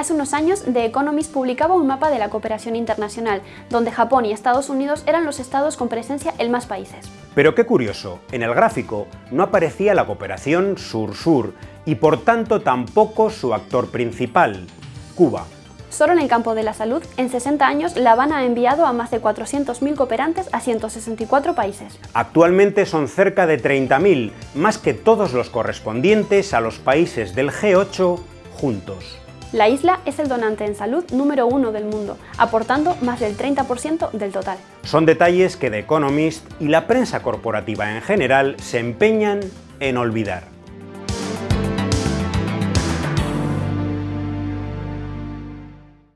Hace unos años, The Economist publicaba un mapa de la cooperación internacional, donde Japón y Estados Unidos eran los estados con presencia en más países. Pero qué curioso, en el gráfico no aparecía la cooperación sur-sur y por tanto tampoco su actor principal, Cuba. Solo en el campo de la salud, en 60 años, La Habana ha enviado a más de 400.000 cooperantes a 164 países. Actualmente son cerca de 30.000, más que todos los correspondientes a los países del G8 juntos. La isla es el donante en salud número uno del mundo, aportando más del 30% del total. Son detalles que The Economist y la prensa corporativa en general se empeñan en olvidar.